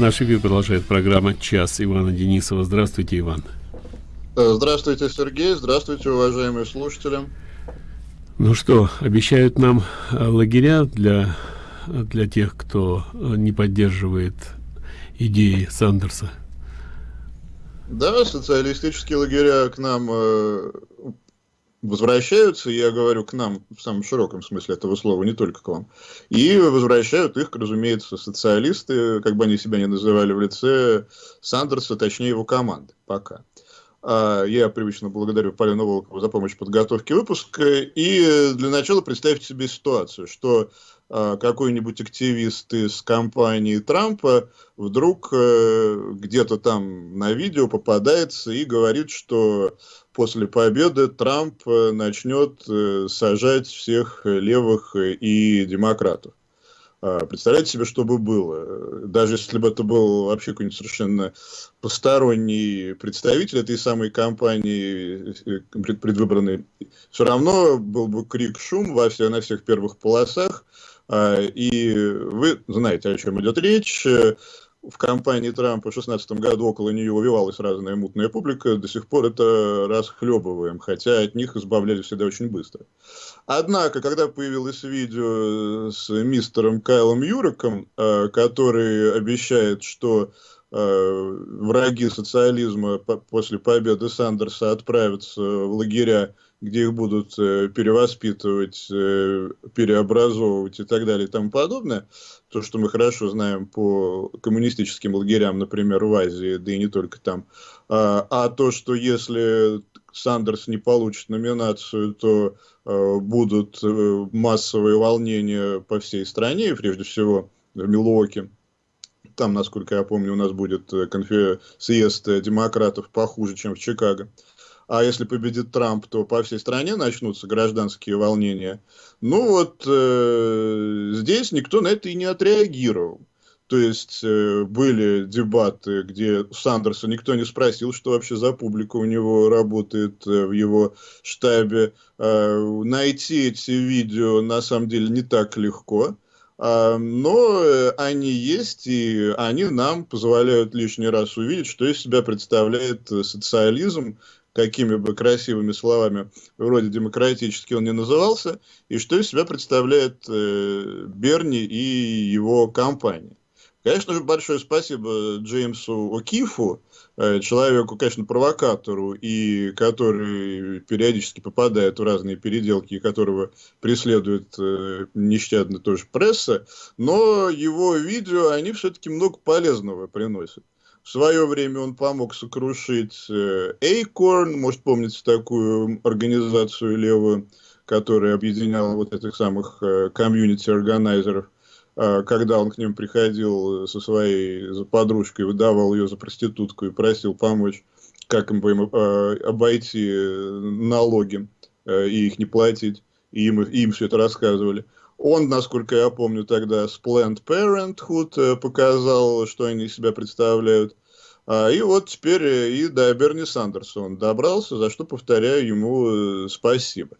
Наш эфир продолжает программа «Час» Ивана Денисова. Здравствуйте, Иван. Э, здравствуйте, Сергей. Здравствуйте, уважаемые слушатели. Ну что, обещают нам э, лагеря для, для тех, кто э, не поддерживает идеи Сандерса? Да, социалистические лагеря к нам возвращаются, я говорю к нам в самом широком смысле этого слова, не только к вам, и возвращают их, разумеется, социалисты, как бы они себя ни называли в лице Сандерса, точнее его команды, пока. А, я привычно благодарю Полину Волкову за помощь в подготовке выпуска. И для начала представьте себе ситуацию, что какой-нибудь активист из компании Трампа вдруг э, где-то там на видео попадается и говорит, что после победы Трамп э, начнет э, сажать всех левых и демократов. А, представляете себе, что бы было? Даже если бы это был вообще какой-нибудь совершенно посторонний представитель этой самой кампании предвыборной, все равно был бы крик, шум во все, на всех первых полосах. А, и вы знаете, о чем идет речь в кампании Трампа в 2016 году около нее увивалась разная мутная публика, до сих пор это расхлебываем, хотя от них избавлялись всегда очень быстро. Однако, когда появилось видео с мистером Кайлом Юриком, э, который обещает, что э, враги социализма после победы Сандерса отправятся в лагеря где их будут э, перевоспитывать, э, переобразовывать и так далее и тому подобное, то, что мы хорошо знаем по коммунистическим лагерям, например, в Азии, да и не только там, а, а то, что если Сандерс не получит номинацию, то э, будут массовые волнения по всей стране, прежде всего в Милуоке. Там, насколько я помню, у нас будет конфе... съезд демократов похуже, чем в Чикаго а если победит Трамп, то по всей стране начнутся гражданские волнения. Ну вот э, здесь никто на это и не отреагировал. То есть э, были дебаты, где Сандерса никто не спросил, что вообще за публика у него работает э, в его штабе. Э, найти эти видео на самом деле не так легко. Но э, они есть, и они нам позволяют лишний раз увидеть, что из себя представляет социализм, какими бы красивыми словами вроде демократический он не назывался, и что из себя представляет э, Берни и его компания. Конечно же, большое спасибо Джеймсу О'Кифу, э, человеку, конечно, провокатору, и который периодически попадает в разные переделки, которого преследует э, нещадно тоже пресса, но его видео, они все-таки много полезного приносят. В свое время он помог сокрушить э, Acorn, может, помните такую организацию левую, которая объединяла вот этих самых комьюнити-органайзеров, э, когда он к ним приходил со своей подружкой, выдавал ее за проститутку и просил помочь, как им, э, обойти налоги и их не платить, и им, им все это рассказывали. Он, насколько я помню, тогда с Planned Parenthood э, показал, что они из себя представляют. А, и вот теперь э, и до Берни Сандерса он добрался, за что повторяю ему э, спасибо.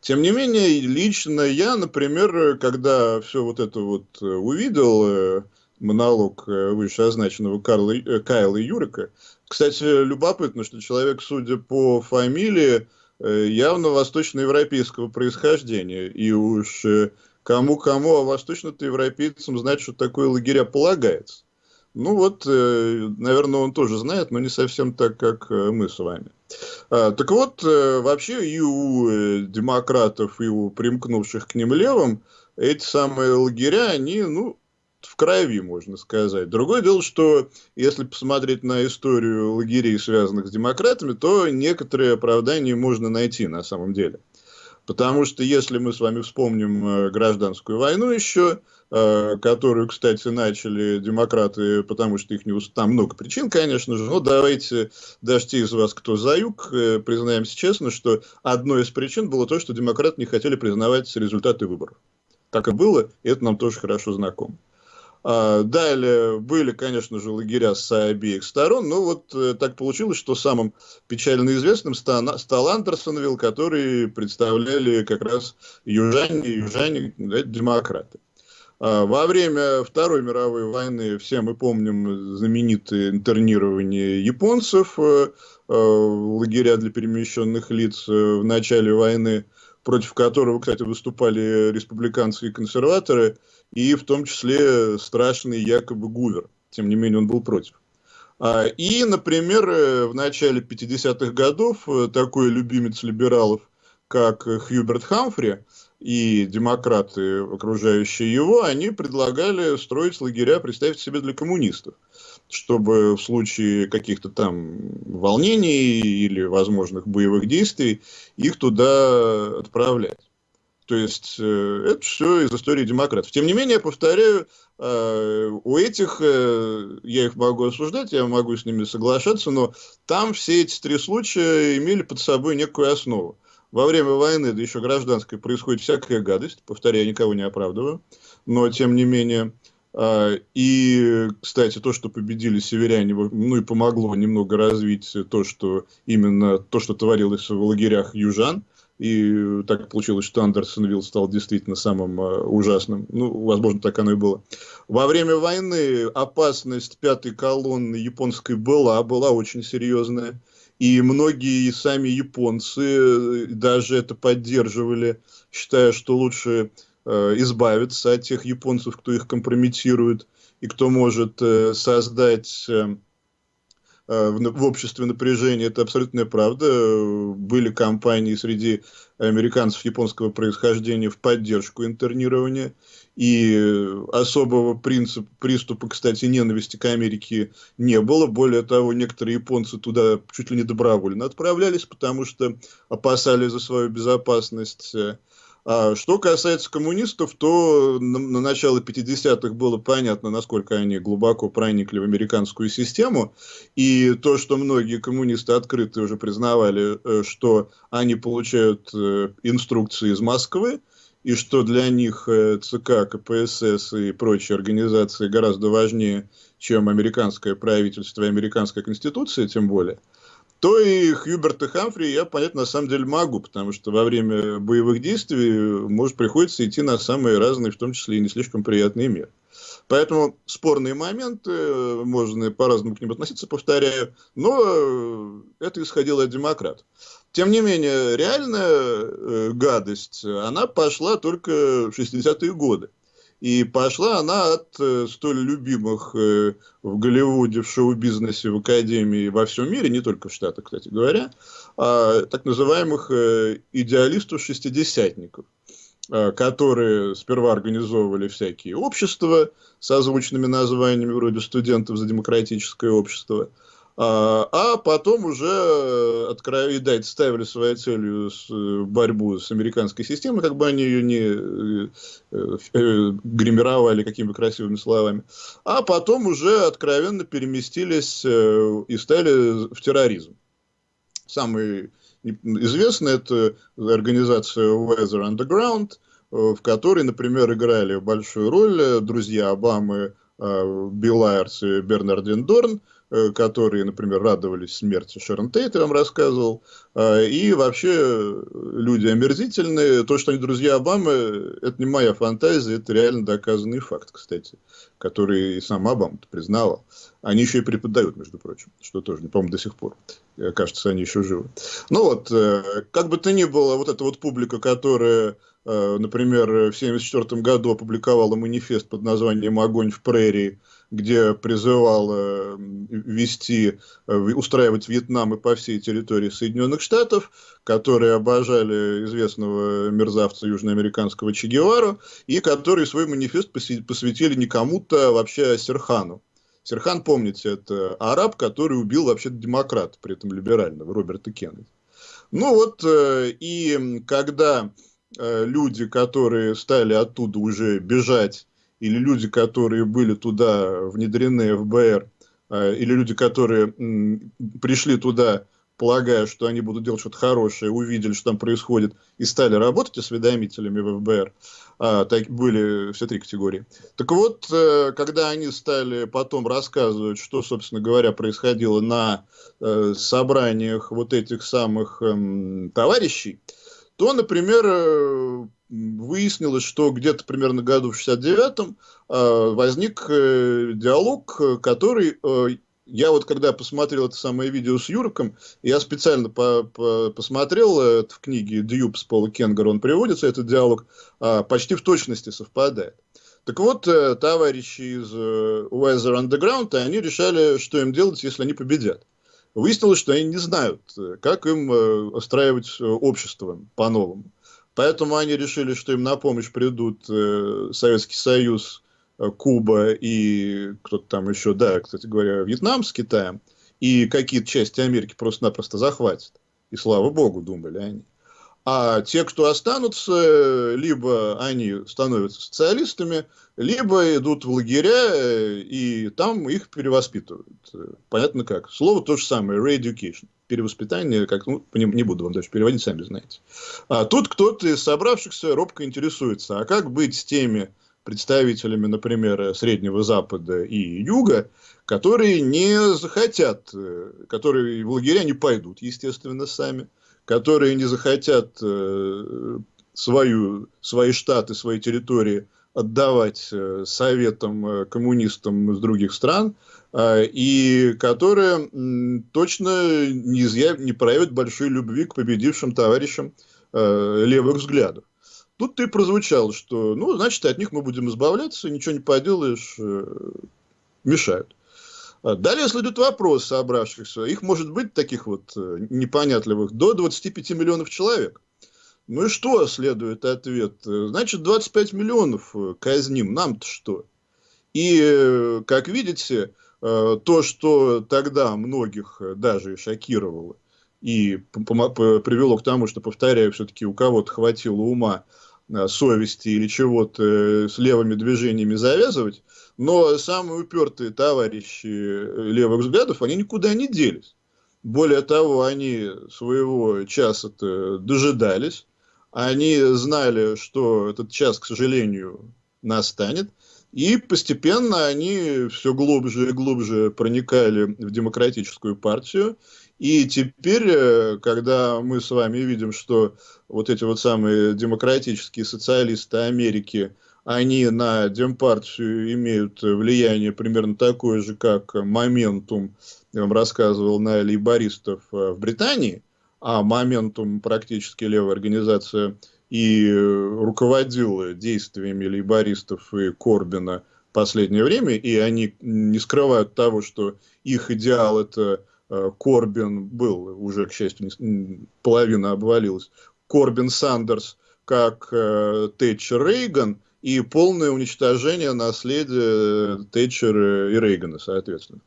Тем не менее, лично я, например, когда все вот это вот увидел, монолог вышеозначенного Карла, Кайла Юрика, кстати, любопытно, что человек, судя по фамилии, явно восточноевропейского происхождения, и уж Кому-кому, а восточно-то европейцам знать, что такое лагеря полагается. Ну вот, э, наверное, он тоже знает, но не совсем так, как э, мы с вами. А, так вот, э, вообще и у демократов, и у примкнувших к ним левым, эти самые лагеря, они, ну, в крови, можно сказать. Другое дело, что если посмотреть на историю лагерей, связанных с демократами, то некоторые оправдания можно найти на самом деле. Потому что если мы с вами вспомним гражданскую войну еще, которую, кстати, начали демократы, потому что их не уст... там много причин, конечно же, но давайте, даже те из вас, кто за юг, э, признаемся честно, что одной из причин было то, что демократы не хотели признавать результаты выборов. Так и было, и это нам тоже хорошо знакомо. А, далее были, конечно же, лагеря с обеих сторон, но вот э, так получилось, что самым печально известным стал Андерсонвилл, который представляли как раз южане, южане да, демократы. А, во время Второй мировой войны все мы помним знаменитые интернирование японцев э, э, в лагеря для перемещенных лиц э, в начале войны, против которого, кстати, выступали республиканцы и консерваторы, и в том числе страшный якобы Гувер. Тем не менее, он был против. А, и, например, в начале 50-х годов такой любимец либералов, как Хьюберт Хамфри, и демократы, окружающие его, они предлагали строить лагеря, представьте себе, для коммунистов, чтобы в случае каких-то там волнений или возможных боевых действий их туда отправлять. То есть э, это все из истории демократов. Тем не менее, повторяю, э, у этих, э, я их могу осуждать, я могу с ними соглашаться, но там все эти три случая имели под собой некую основу во время войны, да еще гражданской, происходит всякая гадость, повторяю, никого не оправдываю, но тем не менее, а, и, кстати, то, что победили северяне, ну и помогло немного развить то, что именно то, что творилось в лагерях южан, и так получилось, что Андерсонвилл стал действительно самым uh, ужасным. Ну, возможно, так оно и было. Во время войны опасность пятой колонны японской была, была очень серьезная. И многие сами японцы э, даже это поддерживали, считая, что лучше э, избавиться от тех японцев, кто их компрометирует и кто может э, создать э, э в, в обществе напряжение. Это абсолютная правда. Были компании среди американцев японского происхождения в поддержку интернирования. И особого принципа, приступа, кстати, ненависти к Америке не было. Более того, некоторые японцы туда чуть ли не добровольно отправлялись, потому что опасались за свою безопасность. А что касается коммунистов, то на, на начало 50-х было понятно, насколько они глубоко проникли в американскую систему. И то, что многие коммунисты открыто уже признавали, э, что они получают э, инструкции из Москвы, и что для них э, ЦК, КПСС и прочие организации гораздо важнее, чем американское правительство и американская конституция, тем более, то и Хьюберта Хамфри я понять на самом деле могу, потому что во время боевых действий может приходится идти на самые разные, в том числе и не слишком приятные меры. Поэтому спорные моменты, можно по-разному к ним относиться, повторяю, но это исходило от демократов. Тем не менее, реальная э, гадость, она пошла только в 60-е годы. И пошла она от э, столь любимых э, в Голливуде, в шоу-бизнесе, в академии, во всем мире, не только в Штатах, кстати говоря, а, так называемых э, идеалистов-шестидесятников э, которые сперва организовывали всякие общества с озвученными названиями, вроде студентов за демократическое общество, а, а потом уже э, откровенно дать ставили своей целью э, борьбу с американской системой, как бы они ее не э, гримировали какими красивыми словами, а потом уже откровенно переместились и стали в терроризм. Самый известный это организация Weather Underground, в которой, например, играли большую роль друзья Обамы Билл Айрс и Бернардин Дорн, которые, например, радовались смерти Шерон Тейт, я вам рассказывал, э, и вообще э, люди омерзительные. То, что они друзья Обамы, это не моя фантазия, это реально доказанный факт, кстати, который и сам Обама признавал. Они еще и преподают, между прочим, что тоже, по-моему, до сих пор. Кажется, они еще живы. Ну вот, как бы то ни было, вот эта вот публика, которая например, в 1974 году опубликовала манифест под названием «Огонь в прерии», где призывал э, вести, э, устраивать Вьетнамы по всей территории Соединенных Штатов, которые обожали известного мерзавца южноамериканского Че Гевару, и которые свой манифест посвятили не кому-то, а вообще Серхану. Серхан, помните, это араб, который убил вообще демократа, при этом либерального, Роберта Кеннеди. Ну вот, э, и когда люди, которые стали оттуда уже бежать или люди, которые были туда внедрены ФБР, а, или люди, которые пришли туда, полагая, что они будут делать что-то хорошее, увидели, что там происходит, и стали работать осведомителями в ФБР, а, так, были все три категории. Так вот, э, когда они стали потом рассказывать, что, собственно говоря, происходило на э, собраниях вот этих самых эм, товарищей, то, например, выяснилось, что где-то примерно году в 69-м возник диалог, который я вот когда посмотрел это самое видео с Юрком, я специально по -по посмотрел это в книге Дьюбс Пола Кенгера, он приводится, этот диалог, а, почти в точности совпадает. Так вот, э, товарищи из э, Weather Underground, они решали, что им делать, если они победят. Выяснилось, что они не знают, э, как им устраивать общество по-новому. Поэтому они решили, что им на помощь придут Советский Союз, Э, Куба и кто-то там еще, да, кстати говоря, Вьетнам с Китаем, и какие-то части Америки просто-напросто захватят. И слава богу, думали они. А те, кто останутся, либо они становятся социалистами, либо идут в лагеря, э, и там их перевоспитывают. Понятно как. Слово то же самое, re-education. Перевоспитание, как, ну, не буду вам даже переводить, сами знаете. А тут кто-то из собравшихся робко интересуется, а как быть с теми представителями, например, Среднего Запада и Юга, которые не захотят, э, которые в лагеря не пойдут, естественно, сами, которые не захотят э, свою, свои штаты, свои территории отдавать э, советам, коммунистам из других стран, и которые точно не, изъяв... не проявят большой любви к победившим товарищам левых взглядов. Тут ты прозвучал, что, ну, значит, от них мы будем избавляться, ничего не поделаешь, э, мешают. А далее следует вопрос собравшихся. Их может быть таких вот э, непонятливых до 25 миллионов человек. Ну и что, следует ответ? Значит, 25 миллионов э, казним, нам-то что? И, как видите, то, что тогда многих даже шокировало и привело к тому, что, повторяю, все-таки у кого-то хватило ума Э, совести или чего-то э, с левыми движениями завязывать, но самые упертые товарищи э, левых взглядов, они никуда не делись. Более того, они своего часа дожидались, они знали, что этот час, к сожалению, настанет, и постепенно они все глубже и глубже проникали в демократическую партию, и теперь, э, когда мы с вами видим, что вот эти вот самые демократические социалисты Америки, они на Демпартию имеют влияние примерно такое же, как Моментум, я вам рассказывал, на лейбористов э, в Британии, а Моментум практически левая организация и руководила действиями лейбористов и Корбина в последнее время, и они не скрывают того, что их идеал – это Э, Корбин был, уже, к счастью, половина обвалилась, Корбин Сандерс как э, Тэтчер Рейган и полное уничтожение наследия Тэтчера и Рейгана, соответственно.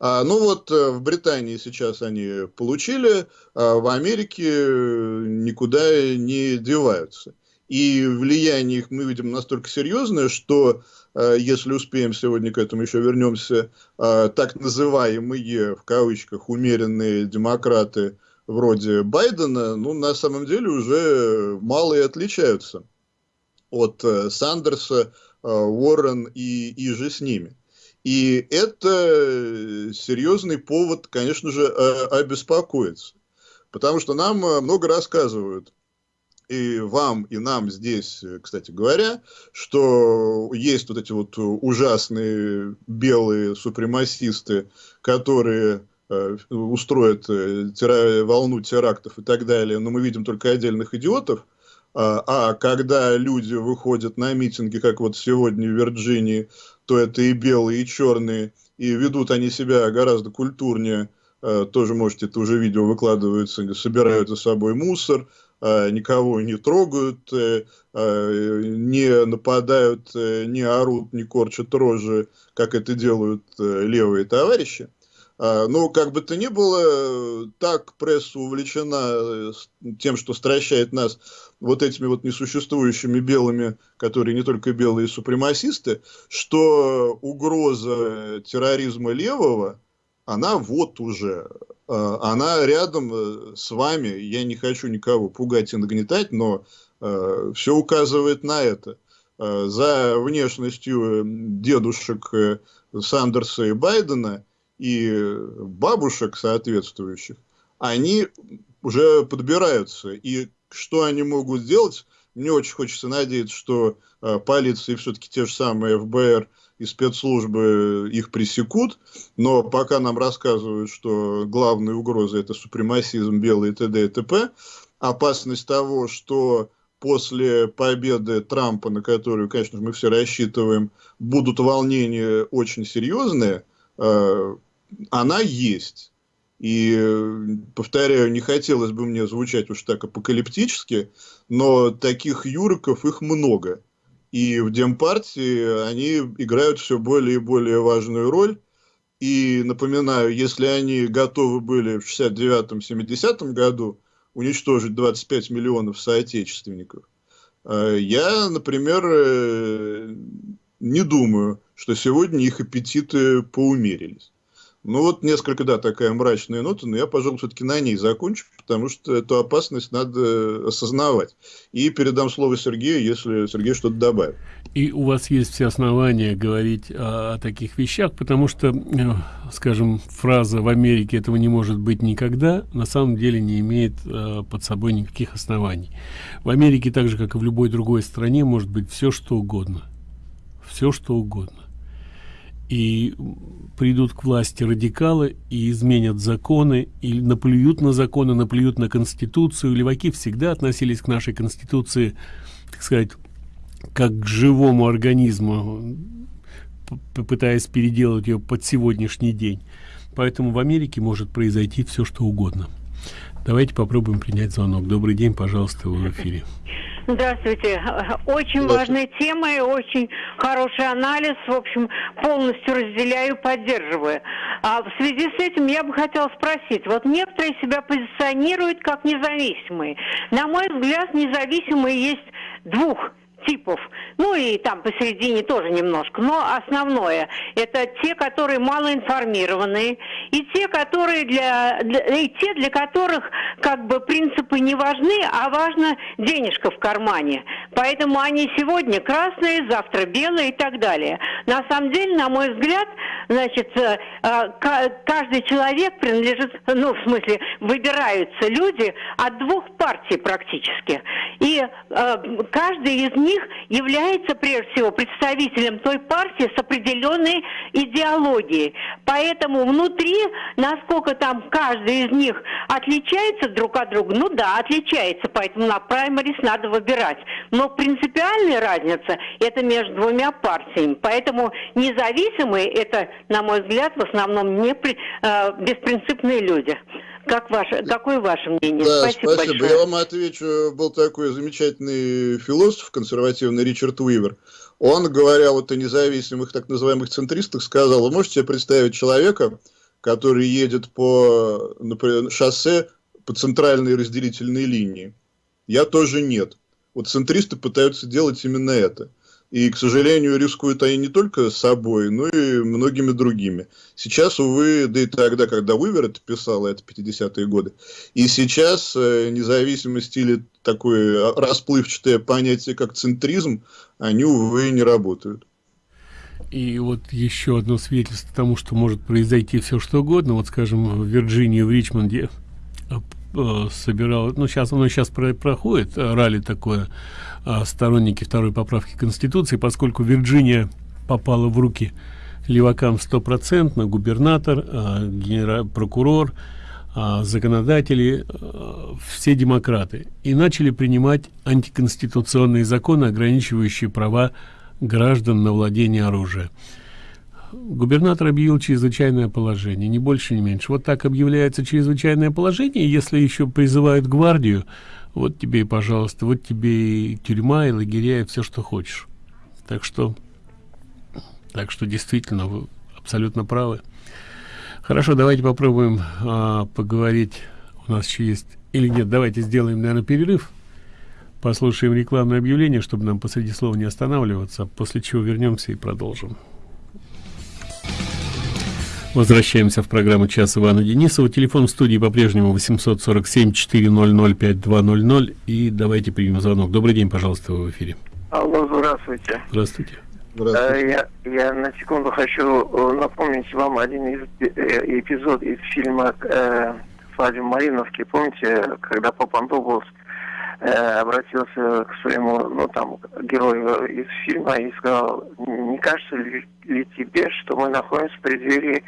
А, ну вот э, в Британии сейчас они получили, а в Америке никуда не деваются. И влияние их мы видим настолько серьезное, что Э, если успеем сегодня к этому еще вернемся, э, так называемые, в кавычках, умеренные демократы вроде Байдена, ну, на самом деле уже мало и отличаются от э, Сандерса, Уоррен и, и же с ними. И это серьезный повод, конечно же, обеспокоиться. Потому что нам много рассказывают и вам, и нам здесь, э, кстати говоря, что есть вот эти вот ужасные белые супремасисты, которые э, устроят э, тера, волну терактов и так далее, но мы видим только отдельных идиотов, а, а когда люди выходят на митинги, как вот сегодня в Вирджинии, то это и белые, и черные, и ведут они себя гораздо культурнее, э, тоже можете, это уже видео выкладываются, собирают за собой мусор, Э, никого не трогают, э, э, не нападают, не орут, не корчат рожи, как это делают левые товарищи. А, но как бы то ни было, так пресса увлечена тем, что стращает нас вот этими вот несуществующими белыми, которые не только белые супремасисты, что угроза терроризма левого, она вот уже Э, она рядом э, с вами. Я не хочу никого пугать и нагнетать, но э, все указывает на это. За внешностью дедушек Сандерса и Байдена и бабушек соответствующих, они уже подбираются. И что они могут сделать, мне очень хочется надеяться, что полиция и все-таки те же самые ФБР и спецслужбы их пресекут, но пока нам рассказывают, что главная угроза это супремасизм, белый т.д. и т.п., опасность того, что после победы Трампа, на которую, конечно, мы все рассчитываем, будут волнения очень серьезные, э, она есть. И, повторяю, не хотелось бы мне звучать уж так апокалиптически, но таких юриков их много. И в Демпартии они играют все более и более важную роль. И напоминаю, если они готовы были в 69-70 году уничтожить 25 миллионов соотечественников, э, я, например, э, не думаю, что сегодня их аппетиты поумерились. Ну вот несколько, да, такая мрачная нота, но я, пожалуй, все-таки на ней закончу, потому что эту опасность надо осознавать. И передам слово Сергею, если Сергей что-то добавит. И у вас есть все основания говорить о, о таких вещах, потому что, э, скажем, фраза «в Америке этого не может быть никогда» на самом деле не имеет э, под собой никаких оснований. В Америке, так же, как и в любой другой стране, может быть все, что угодно. Все, что угодно и придут к власти радикалы и изменят законы и наплюют на законы наплюют на конституцию. Леваки всегда относились к нашей конституции так сказать как к живому организму пытаясь переделать ее под сегодняшний день. Поэтому в америке может произойти все что угодно. Давайте попробуем принять звонок. Добрый день пожалуйста вы в эфире Здравствуйте. Очень важная тема и очень хороший анализ. В общем, полностью разделяю, поддерживаю. А в связи с этим я бы хотела спросить. Вот некоторые себя позиционируют как независимые. На мой взгляд, независимые есть двух типов. Ну и там посередине тоже немножко. Но основное это те, которые малоинформированные, и те, которые для, для и те, для которых как бы принципы не важны, а важно денежка в кармане. Поэтому они сегодня красные, завтра белые и так далее. На самом деле, на мой взгляд, значит, э, э, каждый человек принадлежит, ну, в смысле, выбираются люди от двух партий практически. И э, каждый из них них является прежде всего представителем той партии с определенной идеологией. Поэтому внутри, насколько там каждый из них отличается друг от друга, ну да, отличается, поэтому на праймарис надо выбирать. Но принципиальная разница это между двумя партиями. Поэтому независимые это, на мой взгляд, в основном не э, беспринципные люди. Как ваше, какое ваше мнение? Да, спасибо, спасибо. Большое. Я вам отвечу. Был такой замечательный философ консервативный Ричард Уивер. Он, говоря вот о независимых так называемых центристах, сказал, вы можете себе представить человека, который едет по например, шоссе по центральной разделительной линии? Я тоже нет. Вот центристы пытаются делать именно это. И, к сожалению, рискуют они не только собой, но и многими другими. Сейчас, увы, да и тогда, когда Уивер это писал, это 50-е годы, и сейчас э, независимость или такое расплывчатое понятие, как центризм, они, увы, не работают. И вот еще одно свидетельство тому, что может произойти все что угодно. Вот, скажем, в Вирджинии, в Ричмонде э, собирал, ну сейчас оно сейчас про проходит э, ралли такое а, сторонники второй поправки Конституции, поскольку Вирджиния попала в руки левакам стопроцентно, губернатор, генерал, прокурор, законодатели, все демократы, и начали принимать антиконституционные законы, ограничивающие права граждан на владение оружия. Губернатор объявил чрезвычайное положение, не больше, не меньше. Вот так объявляется чрезвычайное положение, если еще призывают гвардию, вот тебе и пожалуйста вот тебе и тюрьма и лагеря и все что хочешь. Так что так что действительно вы абсолютно правы. Хорошо давайте попробуем а, поговорить. У нас еще есть или нет? Давайте сделаем наверное перерыв. Послушаем рекламное объявление чтобы нам посреди слова не останавливаться после чего вернемся и продолжим Возвращаемся в программу «Час Ивана Денисова». Телефон в студии по-прежнему 847-400-5200. И давайте примем звонок. Добрый день, пожалуйста, вы в эфире. Алло, здравствуйте. Здравствуйте. здравствуйте. Э, я, я на секунду хочу э, напомнить вам один из, э, эпизод из фильма «Свадьба Мариновки». Помните, когда Папандополос э, обратился к своему, ну там, герою из фильма и сказал, не кажется ли, ли тебе, что мы находимся в преддверии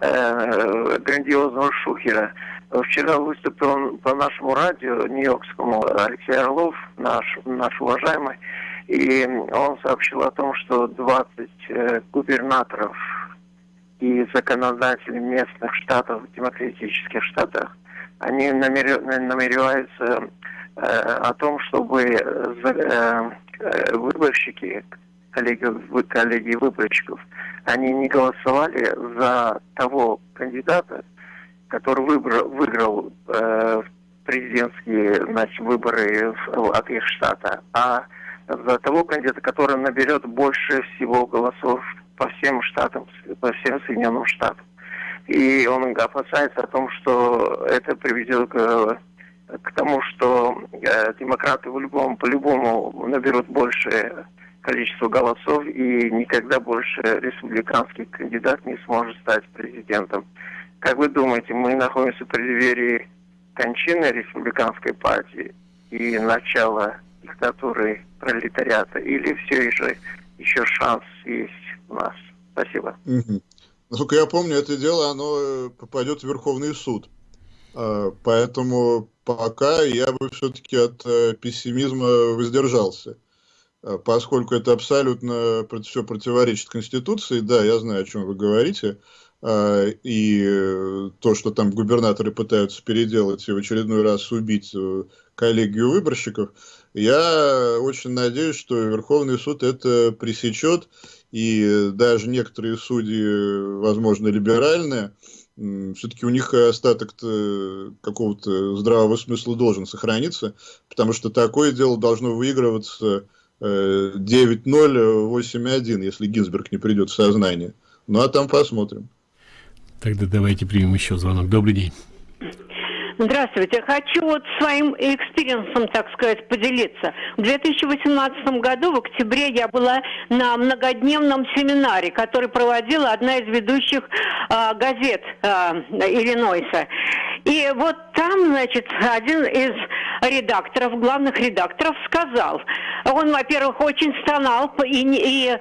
э, грандиозного шухера? Вчера выступил по нашему радио, нью-йоркскому, Алексей Орлов, наш, наш уважаемый, и он сообщил о том, что 20 э, губернаторов и законодателей местных штатов, демократических штатах, они намереваются э, о том, чтобы э, э, выборщики, коллеги, коллеги выборщиков, они не голосовали за того кандидата, который выбрал, выиграл э, президентские значит, выборы от их штата, а за того кандидата, который наберет больше всего голосов по всем штатам, по всем Соединенным Штатам. И он опасается о том, что это приведет к, к тому, что э, демократы в любом, по-любому наберут больше количество голосов, и никогда больше республиканский кандидат не сможет стать президентом. Как вы думаете, мы находимся в преддверии кончины республиканской партии и начала диктатуры пролетариата, или все еще, еще шанс есть у нас? Спасибо. Угу. Насколько я помню, это дело, оно э, попадет в Верховный суд. А, поэтому пока я бы все-таки от э, пессимизма воздержался. А, поскольку это абсолютно все противоречит Конституции, да, я знаю, о чем вы говорите, а, и э, то, что там губернаторы пытаются переделать и в очередной раз убить коллегию выборщиков, я очень надеюсь, что Верховный суд это пресечет, и даже некоторые судьи, возможно, либеральные, все-таки у них остаток какого-то здравого смысла должен сохраниться, потому что такое дело должно выигрываться 9-0, э, 8-1, если Гинзберг не придет в сознание. Ну а там посмотрим. Тогда давайте примем еще звонок. Добрый день. Здравствуйте. Хочу вот своим experience ом, так сказать, поделиться. В 2018 году, в октябре, я была на многодневном семинаре, который проводила одна из ведущих э, газет э, Иллинойса. И вот там, значит, один из редакторов, главных редакторов сказал, он, во-первых, очень стонал и, и э,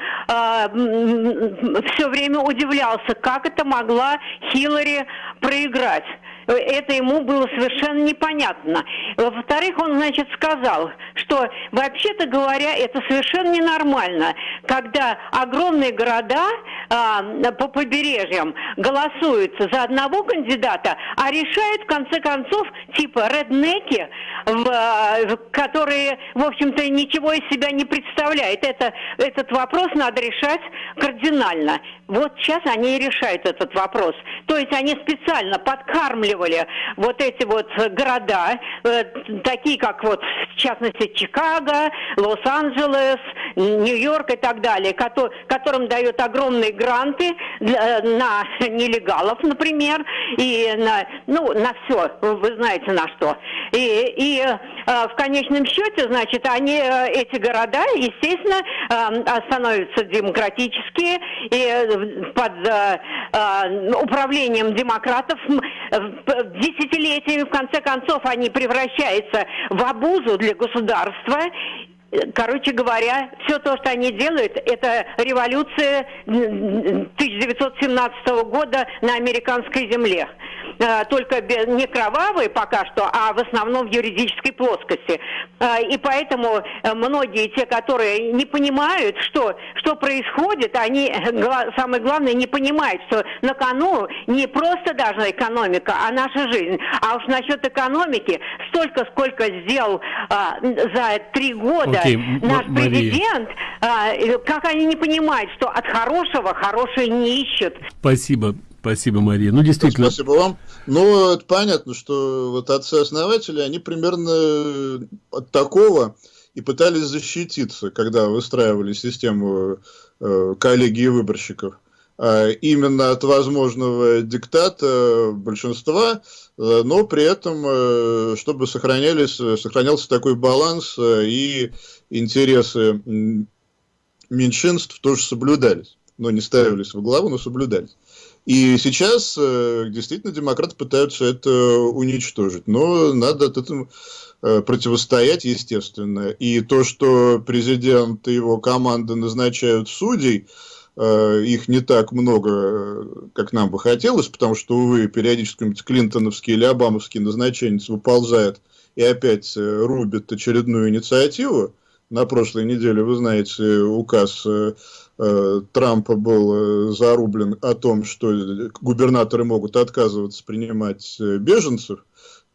все время удивлялся, как это могла Хиллари проиграть это ему было совершенно непонятно. Во-вторых, он, значит, сказал, что вообще-то говоря, это совершенно ненормально, когда огромные города а, по побережьям голосуют за одного кандидата, а решают в конце концов типа реднеки, в, а, которые, в общем-то, ничего из себя не представляют. Это, этот вопрос надо решать кардинально. Вот сейчас они и решают этот вопрос. То есть они специально подкармливали вот эти вот города, э, такие как вот в частности Чикаго, Лос-Анджелес, Нью-Йорк и так далее, которым дают огромные гранты для, на нелегалов, например, и на, ну, на все, вы знаете на что. И, и э, в конечном счете, значит, они, э, эти города, естественно, э, становятся демократические, и э, под э, э, управлением демократов э, десятилетиями, в конце концов, они превращаются в обузу для государства, Короче говоря, все то, что они делают, это революция 1917 года на американской земле. А, только не кровавые пока что, а в основном в юридической плоскости. А, и поэтому э, многие те, которые не понимают, что, что происходит, они, самое главное, не понимают, что на кону не просто даже экономика, а наша жизнь. А уж насчет экономики, столько, сколько сделал а, за три года okay, наш президент, а, как они не понимают, что от хорошего хорошее не ищут. Спасибо. Спасибо, Мария. Ну, действительно. Спасибо вам. Ну, это понятно, что вот отцы-основатели, они примерно от такого и пытались защититься, когда выстраивали систему э, коллегии выборщиков. А именно от возможного диктата большинства, э, но при этом, э, чтобы сохранялись, сохранялся такой баланс э, и интересы меньшинств тоже соблюдались. Но не ставились во главу, но соблюдались. И сейчас э, действительно демократы пытаются это уничтожить. Но надо от этого э, противостоять, естественно. И то, что президент и его команда назначают судей, э, их не так много, как нам бы хотелось, потому что, увы, периодически клинтоновские или обамовские назначения выползают и опять рубят очередную инициативу. На прошлой неделе, вы знаете, указ Трампа был э, зарублен о том, что губернаторы могут отказываться принимать э, беженцев.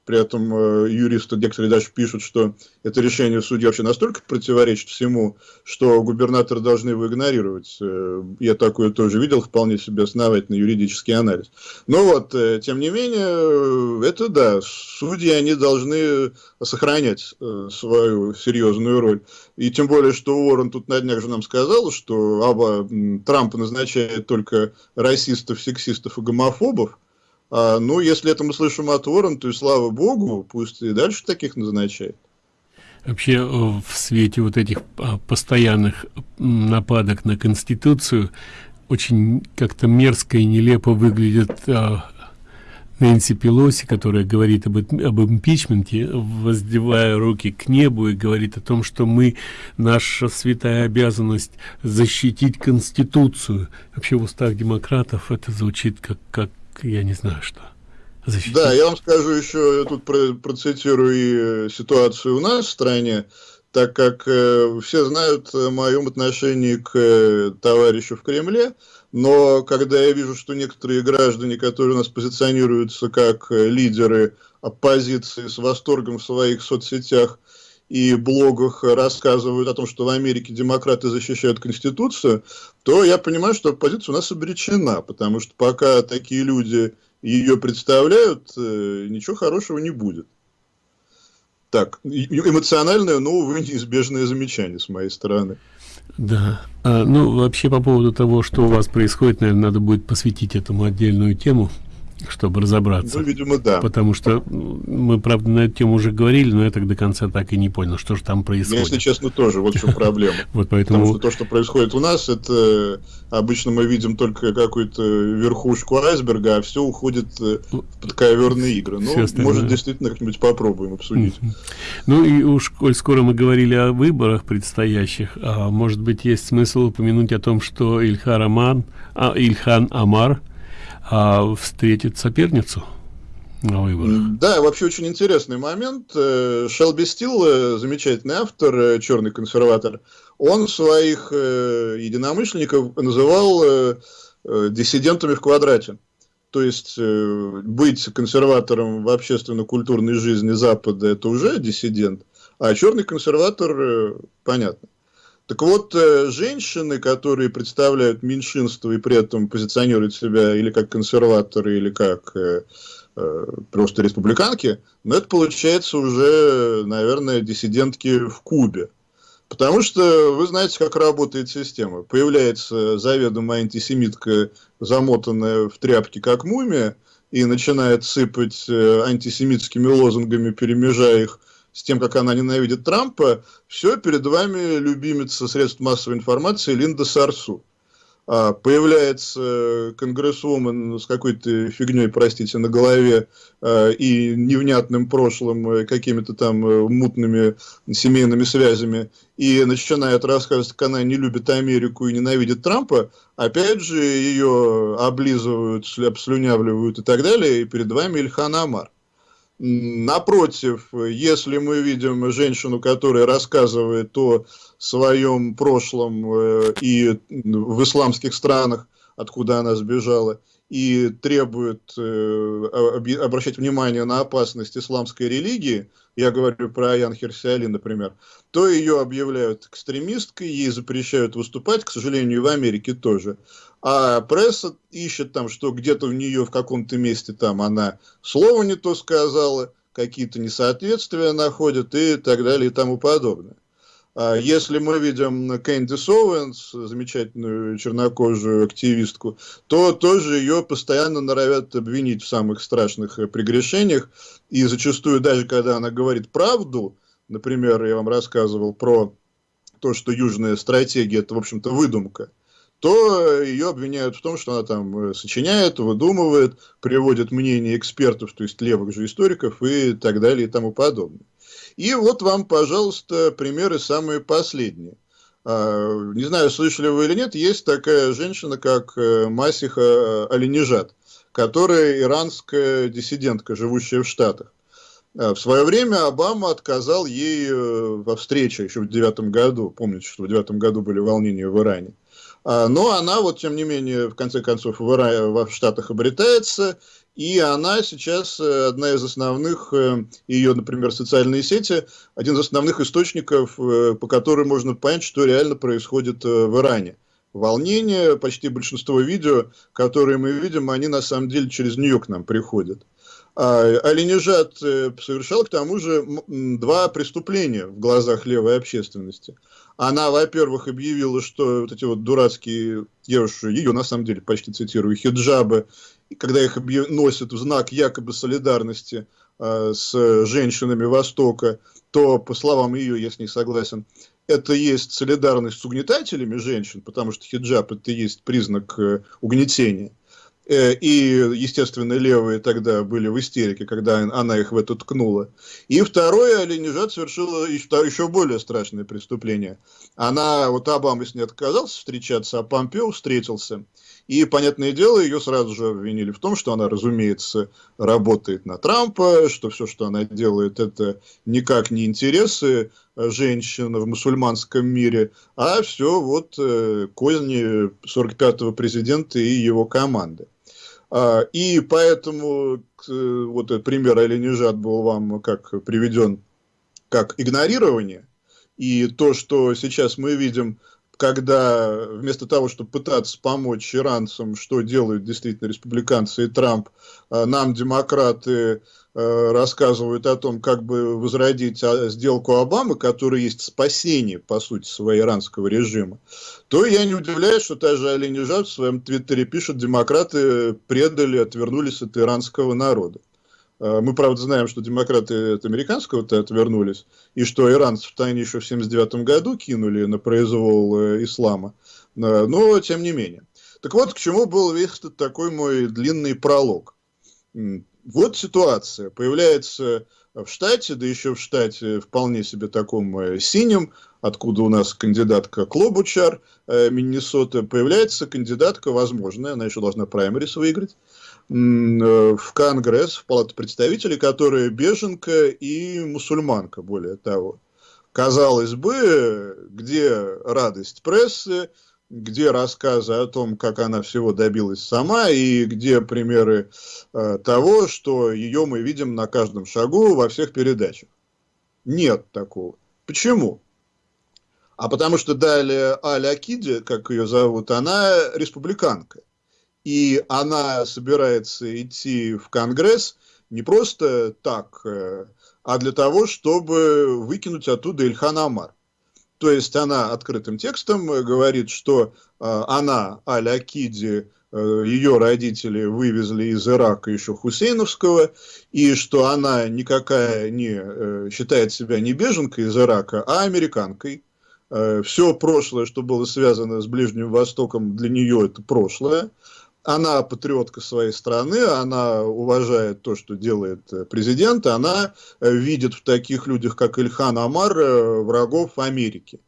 При этом э, юристы некоторые даже пишут, что это решение судьи вообще настолько противоречит всему, что губернаторы должны его игнорировать. Э, я такое тоже видел, вполне себе основательный юридический анализ. Но вот, э, тем не менее, это да, судьи, они должны сохранять свою серьезную роль. И тем более, что Уоррен тут на днях же нам сказал, что Аба, Трамп назначает только расистов, сексистов и гомофобов, а, ну, если это мы слышим от Уоррен, то и слава богу, пусть и дальше таких назначает. Вообще, э, в свете вот этих а, постоянных нападок на Конституцию, очень как-то мерзко и нелепо выглядит а, Нэнси Пелоси, которая говорит об, об импичменте, воздевая руки к небу и говорит о том, что мы, наша святая обязанность защитить Конституцию. Вообще в устах демократов это звучит как, как я не знаю что. Защитить. Да, я вам скажу еще, я тут про, процитирую ситуацию у нас в стране, так как э, все знают о моем отношении к э, товарищу в Кремле, но когда я вижу, что некоторые граждане, которые у нас позиционируются как э, лидеры оппозиции с восторгом в своих соцсетях и блогах рассказывают о том, что в Америке демократы защищают Конституцию, то я понимаю, что оппозиция у нас обречена, потому что пока такие люди ее представляют, э, ничего хорошего не будет. Так, эмоциональное, но, увы, неизбежное замечание с моей стороны. Да. А, ну, вообще, по поводу того, что у вас происходит, наверное, надо будет посвятить этому отдельную тему чтобы разобраться. Ну, видимо, да. Потому что мы, правда, на эту тему уже говорили, но я так до конца так и не понял, что же там происходит. Если честно, тоже, вот в чем проблема. Вот поэтому... Потому что то, что происходит у нас, это обычно мы видим только какую-то верхушку айсберга, а все уходит э, в подковерные игры. Ну, может, действительно, как-нибудь попробуем обсудить. Ну, и уж, коль скоро мы говорили о выборах предстоящих, а, может быть, есть смысл упомянуть о том, что Ильхар Аман, а, Ильхан Амар, а встретит соперницу на выборах. Да, вообще очень интересный момент. Э, Шелби Стил, э, замечательный автор, э, черный консерватор, он своих единомышленников называл диссидентами в квадрате. То есть быть консерватором в общественно-культурной жизни Запада это уже диссидент, а черный консерватор понятно. Так вот, э, женщины, которые представляют меньшинство и при этом позиционируют себя или как консерваторы, или как э, э, просто республиканки, но это получается уже, наверное, диссидентки в Кубе. Потому что вы знаете, как работает система. Появляется заведомо антисемитка, замотанная в тряпки, как мумия, и начинает сыпать антисемитскими лозунгами, перемежая их с тем, как она ненавидит Трампа, все, перед вами любимица средств массовой информации Линда Сарсу. А, появляется конгрессвумен с какой-то фигней, простите, на голове а, и невнятным прошлым, э, какими-то там э, мутными семейными связями, и начинает рассказывать, как она не любит Америку и ненавидит Трампа, опять же ее облизывают, обслюнявливают и так далее, и перед вами Ильхан Амар. Напротив, если мы видим женщину, которая рассказывает о своем прошлом э, и в исламских странах, откуда она сбежала, и требует э, обращать внимание на опасность исламской религии, я говорю про Аян Херсиали, например, то ее объявляют экстремисткой, ей запрещают выступать, к сожалению, и в Америке тоже. А пресса ищет там, что где-то у нее в каком-то месте там она слово не то сказала, какие-то несоответствия находят и так далее и тому подобное. А если мы видим Кэндис Оуэнс, замечательную чернокожую активистку, то тоже ее постоянно норовят обвинить в самых страшных прегрешениях. И зачастую, даже когда она говорит правду, например, я вам рассказывал про то, что южная стратегия – это, в общем-то, выдумка, то ее обвиняют в том, что она там сочиняет, выдумывает, приводит мнение экспертов, то есть левых же историков и так далее и тому подобное. И вот вам, пожалуйста, примеры самые последние. А, не знаю, слышали вы или нет, есть такая женщина, как Масиха Оленежат, которая иранская диссидентка, живущая в Штатах. Э, в свое время Обама отказал ей э, во встрече еще в девятом году. Помните, что в девятом году были волнения в Иране. А, но она, вот тем не менее, в конце концов, в, Штатах обретается, и она сейчас э, одна из основных, ее, например, социальные сети, один из основных источников, по которым можно понять, что реально происходит в Иране. Волнения, почти большинство видео, которые мы видим, они на самом деле через нее к нам приходят. А Оленежат э, совершал, к тому же, два преступления в глазах левой общественности. Она, во-первых, объявила, что вот эти вот дурацкие, я уж ее на самом деле почти цитирую, хиджабы, когда их носят в знак якобы солидарности э, с женщинами Востока, то, по словам ее, я с ней согласен, это есть солидарность с угнетателями женщин, потому что хиджаб это есть признак э, угнетения. Э, и, естественно, левые тогда были в истерике, когда она их в это ткнула. И второе, Оленежат совершила еще более страшное преступление. Она, вот Обама с ней отказался встречаться, а Помпео встретился. И, понятное дело, ее сразу же обвинили в том, что она, разумеется, работает на Трампа, что все, что она делает, это никак не интересы женщин в мусульманском мире, а все вот э, козни 45-го президента и его команды. А, и поэтому вот этот пример Оленежат был вам как приведен как игнорирование. И то, что сейчас мы видим, когда вместо того, чтобы пытаться помочь иранцам, что делают действительно республиканцы и Трамп, а, нам, демократы, рассказывают о том, как бы возродить а, сделку Обамы, которая есть спасение, по сути, своего иранского режима, то я не удивляюсь, что та же Оленежат в своем твиттере пишет, демократы предали, отвернулись от иранского народа. Э, мы, правда, знаем, что демократы от американского-то отвернулись, и что иранцев-то они еще в 79 году кинули на произвол э, ислама. Но, тем не менее. Так вот, к чему был весь этот такой мой длинный пролог вот ситуация. Появляется в штате, да еще в штате вполне себе таком э, синем, откуда у нас кандидатка Клобучар, э, Миннесота, появляется кандидатка, возможно, она еще должна праймерис выиграть, э, в Конгресс, в Палату представителей, которая беженка и мусульманка, более того. Казалось бы, где радость прессы, где рассказы о том, как она всего добилась сама, и где примеры э, того, что ее мы видим на каждом шагу во всех передачах. Нет такого. Почему? А потому что далее Аля Киди, как ее зовут, она республиканка. И она собирается идти в Конгресс не просто так, э, а для того, чтобы выкинуть оттуда Ильхан Амар. То есть она открытым текстом э, говорит, что э, она, Аля Киди, э, ее родители вывезли из Ирака еще Хусейновского, и что она никакая не считает себя не беженкой из Ирака, а американкой. Все прошлое, что было связано с Ближним Востоком, для нее это прошлое она патриотка своей страны, она уважает то, что делает э, президент, она э, видит в таких людях, как Ильхан Амар, э, врагов Америки,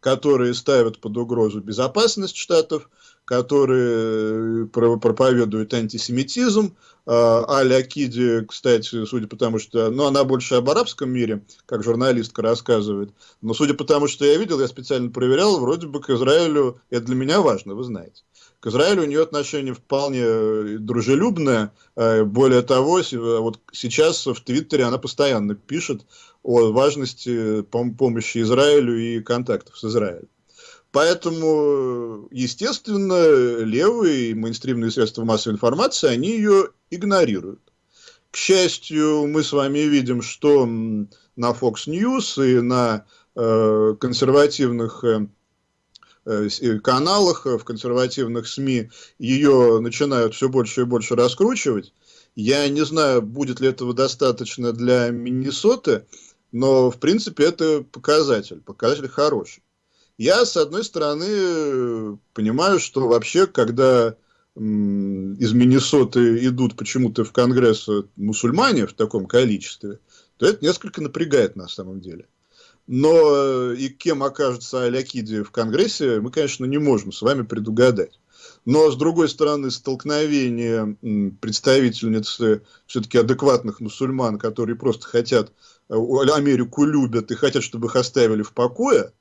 которые ставят под угрозу безопасность штатов, которые проповедуют антисемитизм. Аля Акиди, кстати, судя по тому, что ну, она больше об арабском мире, как журналистка рассказывает, но судя по тому, что я видел, я специально проверял, вроде бы к Израилю, это для меня важно, вы знаете. К Израилю у нее отношение вполне э, дружелюбное. Э, более того, э, вот сейчас в Твиттере она постоянно пишет о важности помощи Израилю и контактов с Израилем. Поэтому, естественно, левые и мейнстримные средства массовой информации, они ее игнорируют. К счастью, мы с вами видим, что на Fox News и на э, консервативных каналах, э, в консервативных СМИ ее начинают все больше и больше раскручивать. Я не знаю, будет ли этого достаточно для Миннесоты, но, в принципе, это показатель, показатель хороший. Я, с одной стороны, понимаю, что вообще, когда из Миннесоты идут почему-то в Конгресс мусульмане в таком количестве, то это несколько напрягает на самом деле. Но и кем окажется Алякиди в Конгрессе, мы, конечно, не можем с вами предугадать. Но, с другой стороны, столкновение представительницы все-таки адекватных мусульман, которые просто хотят, э, Америку любят и хотят, чтобы их оставили в покое,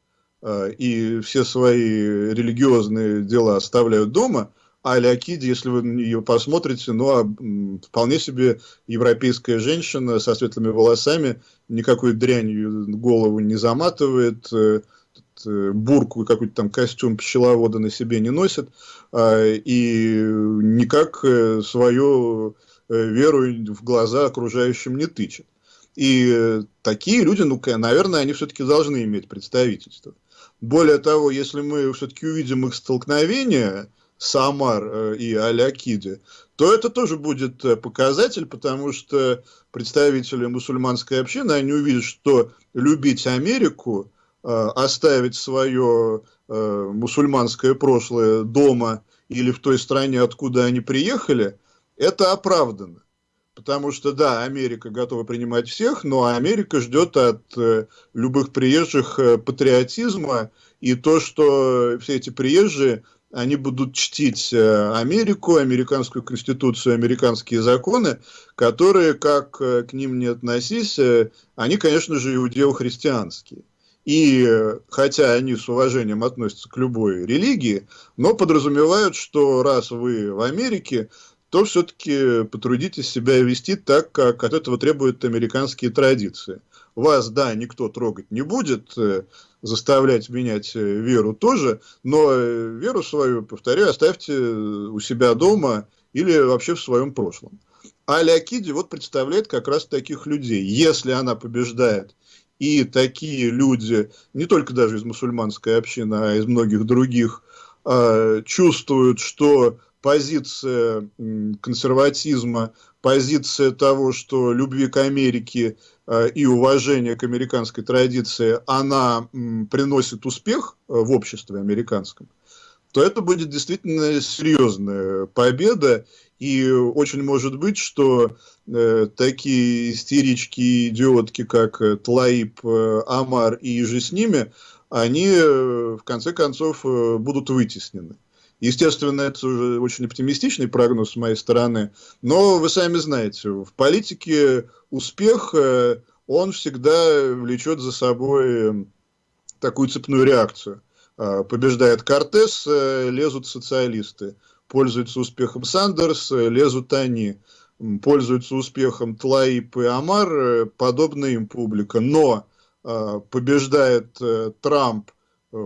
э, и все свои религиозные дела оставляют дома – Аля Акиди, если вы нее посмотрите, ну, а, вполне себе европейская женщина со светлыми волосами, никакой дрянью голову не заматывает, э, э, бурку, какой-то там костюм пчеловода на себе не носит, а, и никак э, свою веру в глаза окружающим не тычет. И такие люди, ну, наверное, они все-таки должны иметь представительство. Более того, если мы все-таки увидим их столкновение, Самар э, и Алякиде, то это тоже будет э, показатель, потому что представители мусульманской общины, они увидят, что любить Америку, э, оставить свое мусульманское прошлое дома или в той стране, откуда они приехали, это оправдано. Потому что, да, Америка готова принимать всех, но Америка ждет от любых приезжих патриотизма и то, что все эти приезжие они будут чтить э, Америку, американскую конституцию, американские законы, которые, как э, к ним не относись, э, они, конечно же, иудео-христианские. И хотя они с уважением относятся к любой религии, но подразумевают, что раз вы в Америке, то все-таки потрудитесь себя вести так, как от этого требуют американские традиции. Вас, да, никто трогать не будет, заставлять менять э, веру тоже, но э, веру свою, повторяю, оставьте у себя дома или вообще в своем прошлом. А Леокиди вот представляет как раз таких людей. Если она побеждает, и такие люди, не только даже из мусульманской общины, а из многих других, чувствуют, что позиция консерватизма, позиция того, что любви к Америке Э, и уважение к американской традиции, она приносит успех э, в обществе американском, то это будет действительно серьезная победа. И очень может быть, что э, такие истерички идиотки, как э, Тлаиб, э, Амар и же с ними, они э, в конце концов э, будут вытеснены. Естественно, это уже очень оптимистичный прогноз с моей стороны, но вы сами знаете, в политике успех, э, он всегда влечет за собой э, такую цепную реакцию. А, побеждает Кортес, э, лезут социалисты. Пользуется успехом Сандерс, лезут они. Пользуются успехом Тлаип и Амар, подобная им публика. Но а, побеждает Трамп, Э,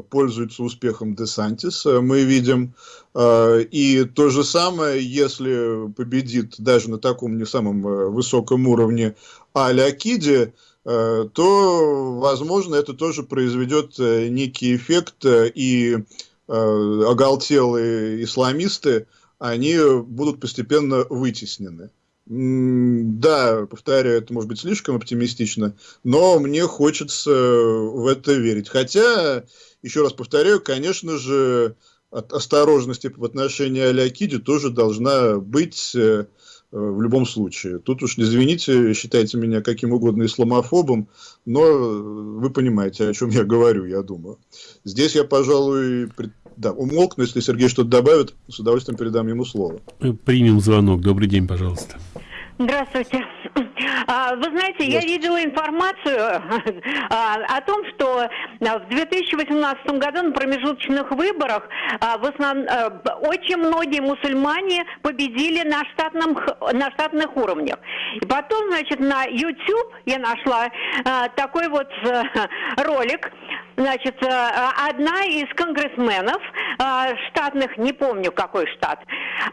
пользуется успехом Десантис, э, мы видим. Э, и то же самое, если победит даже на таком не самом высоком уровне Аля Киди, то, возможно, это тоже произведет некий эффект, и оголтелые исламисты, они будут постепенно вытеснены. Да, повторяю, это может быть слишком оптимистично, но мне хочется в это верить. Хотя еще раз повторяю, конечно же, осторожность в отношении Алякиди тоже должна быть э, в любом случае. Тут уж, извините, считайте меня каким угодно исламофобом, но вы понимаете, о чем я говорю, я думаю. Здесь я, пожалуй, да, умолкну, если Сергей что-то добавит, с удовольствием передам ему слово. Примем звонок. Добрый день, пожалуйста. Здравствуйте. А, вы знаете, я видела информацию а, о том, что в 2018 году на промежуточных выборах а, в основном, очень многие мусульмане победили на, штатном, на штатных уровнях. И потом, значит, на YouTube я нашла такой вот ролик. Значит, э, одна из конгрессменов штатных, не помню какой штат,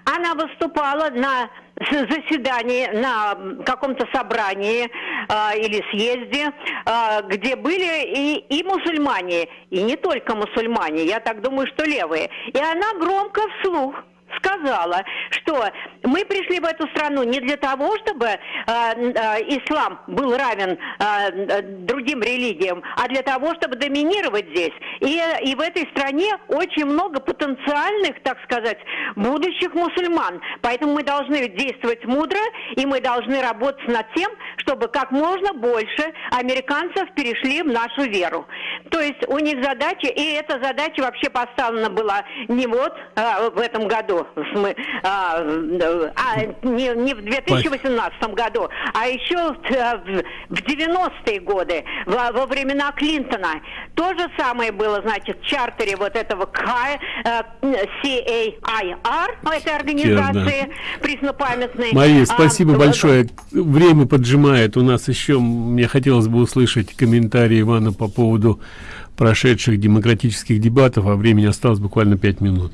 она выступала на заседании, на каком-то собрании э, или съезде, э, где были и, и мусульмане, и не только мусульмане, я так думаю, что левые. И она громко вслух сказала, что мы пришли в эту страну не для того, чтобы э, э, ислам был равен э, другим религиям, а для того, чтобы доминировать здесь. И, и в этой стране очень много потенциальных, так сказать, будущих мусульман. Поэтому мы должны действовать мудро, и мы должны работать над тем, чтобы как можно больше американцев перешли в нашу веру. То есть у них задача, и эта задача вообще поставлена была не вот а, в этом году, мы, а, а, не, не в 2018 году, а еще в, в 90-е годы, во, во времена Клинтона. То же самое было, значит, в чартере вот этого CAIR, этой организации преснопамятной. Мария, спасибо а, большое. Время поджимает. У нас еще, мне хотелось бы услышать комментарии Ивана по поводу прошедших демократических дебатов, а времени осталось буквально пять минут.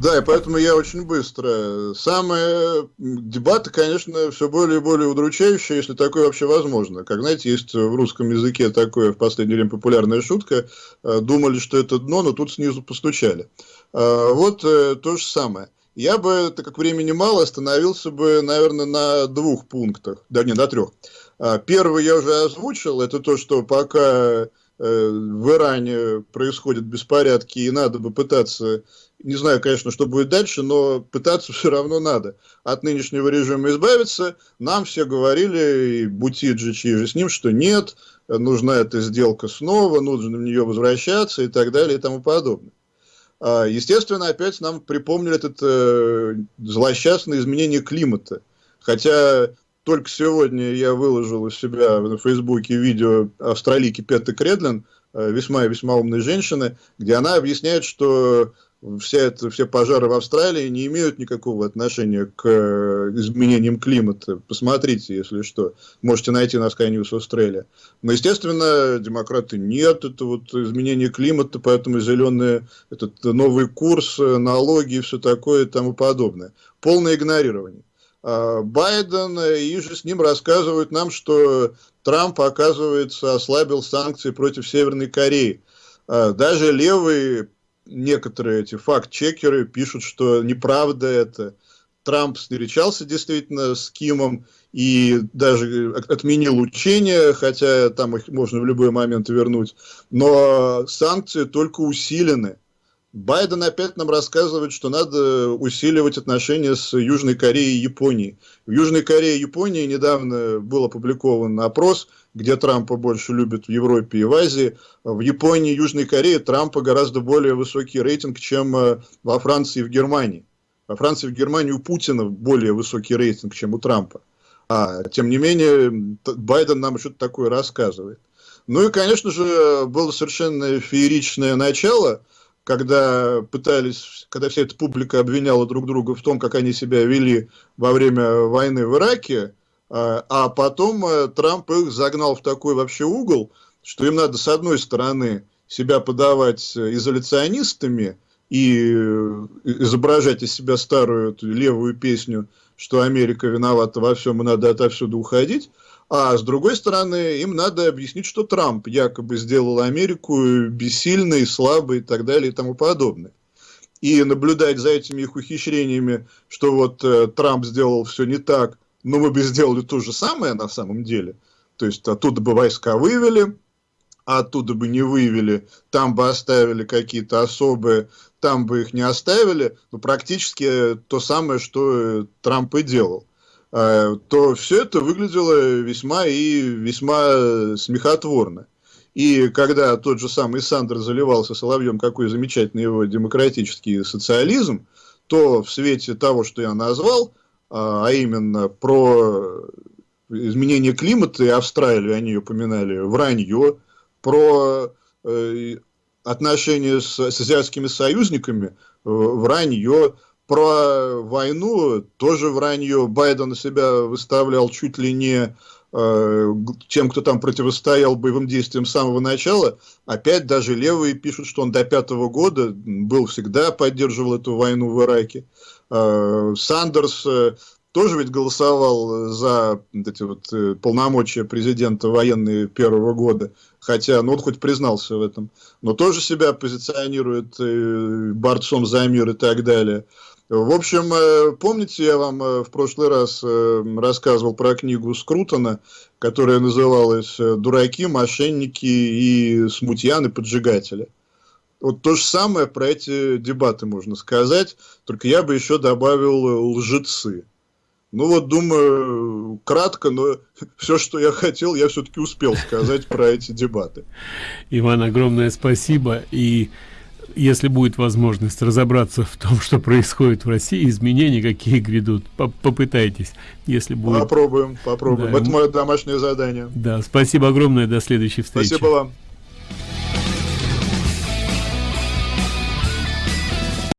Да, и поэтому я очень быстро. Самые дебаты, конечно, все более и более удручающие, если такое вообще возможно. Как, знаете, есть в русском языке такое в последнее время популярная шутка. Э, думали, что это дно, но тут снизу постучали. Э, вот э, то же самое. Я бы, так как времени мало, остановился бы, наверное, на двух пунктах. Да, не, на трех. Первый я уже озвучил. Это то, что пока в Иране происходят беспорядки, и надо бы пытаться не знаю, конечно, что будет дальше, но пытаться все равно надо. От нынешнего режима избавиться. Нам все говорили, и Бутиджич, и же с ним, что нет, нужна эта сделка снова, нужно в нее возвращаться и так далее и тому подобное. А, естественно, опять нам припомнили это э, злосчастное изменение климата. Хотя только сегодня я выложил у себя на Фейсбуке видео австралийки Петты Кредлин, э, весьма и весьма умной женщины, где она объясняет, что вся это, все пожары в Австралии не имеют никакого отношения к э, изменениям климата. Посмотрите, если что. Можете найти на Sky News Australia. Но, естественно, демократы нет, это вот изменение климата, поэтому зеленые, этот новый курс, налоги и все такое и тому подобное. Полное игнорирование. А Байден и же с ним рассказывают нам, что Трамп, оказывается, ослабил санкции против Северной Кореи. А даже левые некоторые эти факт-чекеры пишут, что неправда это. Трамп встречался действительно с Кимом и даже отменил учения, хотя там их можно в любой момент вернуть. Но санкции только усилены. Байден опять нам рассказывает, что надо усиливать отношения с Южной Кореей и Японией. В Южной Корее и Японии недавно был опубликован опрос, где Трампа больше любят в Европе и в Азии. В Японии и Южной Корее Трампа гораздо более высокий рейтинг, чем э, во Франции и в Германии. Во Франции и в Германии у Путина более высокий рейтинг, чем у Трампа. А, тем не менее, Байден нам что-то такое рассказывает. Ну и, конечно же, было совершенно фееричное начало – когда пытались, когда вся эта публика обвиняла друг друга в том, как они себя вели во время войны в Ираке, а, а потом э, Трамп их загнал в такой вообще угол, что им надо, с одной стороны, себя подавать изоляционистами и э, изображать из себя старую левую песню, что Америка виновата во всем и надо отовсюду уходить, а с другой стороны, им надо объяснить, что Трамп якобы сделал Америку бессильной, слабой и так далее и тому подобное. И наблюдать за этими их ухищрениями, что вот э, Трамп сделал все не так, но мы бы сделали то же самое на самом деле. То есть оттуда бы войска вывели, а оттуда бы не вывели, там бы оставили какие-то особые, там бы их не оставили, ну, практически то самое, что Трамп и делал. Э, то все это выглядело весьма и весьма смехотворно. И когда тот же самый Сандер заливался соловьем, какой замечательный его демократический социализм, то в свете того, что я назвал, а, а именно про изменение климата и Австралию, они упоминали, вранье, про э, отношения с, с азиатскими союзниками, вранье, про войну тоже вранье. Байден себя выставлял чуть ли не э, тем, кто там противостоял боевым действиям с самого начала. Опять даже левые пишут, что он до пятого года был всегда, поддерживал эту войну в Ираке. Э, Сандерс э, тоже ведь голосовал за эти вот полномочия президента военные первого года, хотя, ну, он хоть признался в этом, но тоже себя позиционирует борцом за мир и так далее. В общем, э, помните, я вам э, в прошлый раз э, рассказывал про книгу Скрутона, которая называлась «Дураки, мошенники и смутьяны поджигатели». Вот то же самое про эти дебаты можно сказать, только я бы еще добавил лжецы. Ну вот, думаю, кратко, но все, что я хотел, я все-таки успел сказать про эти дебаты. Иван, огромное спасибо. И если будет возможность разобраться в том, что происходит в России, изменения какие грядут, попытайтесь. Если будет... Попробуем, попробуем. Да. Это мое домашнее задание. Да, спасибо огромное, до следующей встречи. Спасибо вам.